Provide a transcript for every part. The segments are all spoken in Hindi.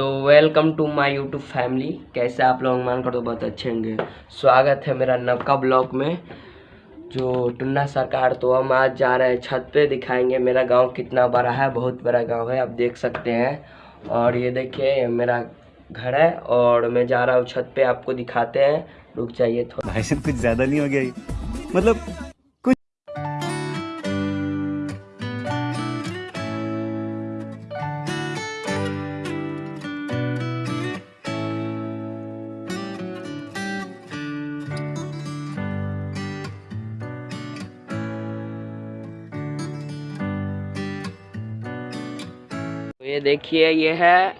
तो welcome to my YouTube family कैसे आप लोग मान कर तो बहुत अच्छे होंगे। स्वागत है मेरा नवका ब्लॉग में, जो टुन्ना सरकार तो हम आज जा रहे हैं छत पे, दिखाएँगे मेरा गाँव कितना बड़ा है, बहुत बड़ा गाँव है, आप देख सकते हैं। और ये देखिए, मेरा घर है, और मैं जा रहा हूँ छत पे, आपको दिखाते हैं। रुक जाइए थोड़ा कुछ ज़्यादा नहीं हो गया मतलब ये देखिए ये है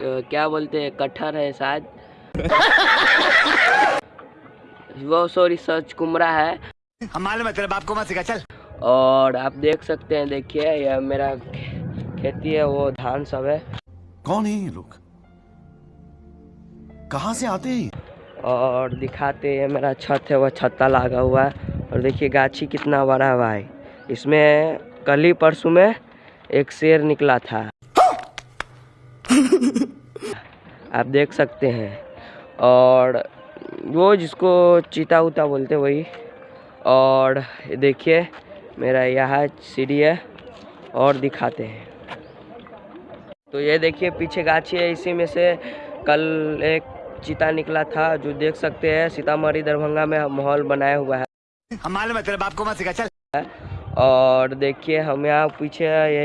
क्या बोलते हैं कटहर है शायद। वो सॉरी सच कुमरा है। मालूम है तेरे बाप को मत सिखा चल। और आप देख सकते हैं देखिए यह मेरा खेती है वो धान सब है। कौन है ये लोग? कहाँ से आते हैं और दिखाते हैं मेरा छत है वह छत्ता लगा हुआ है। और देखिए गाछी कितना बड़ा हुआ है। भाई इसमें कल ही परसों में एक शेर निकला था। आप देख सकते हैं। और वो जिसको चीता उता बोलते वही। और देखिए मेरा यहाँ सीढ़ी है और दिखाते हैं। तो ये देखिए पीछे गाछी है इसी में से कल एक चीता निकला था जो देख सकते हैं सीतामढ़ी दरभंगा में माहौल बनाया हुआ है। हम मालूम है तेरे बाप को मत सिखा चल। और देखिए हम यहाँ पीछे ये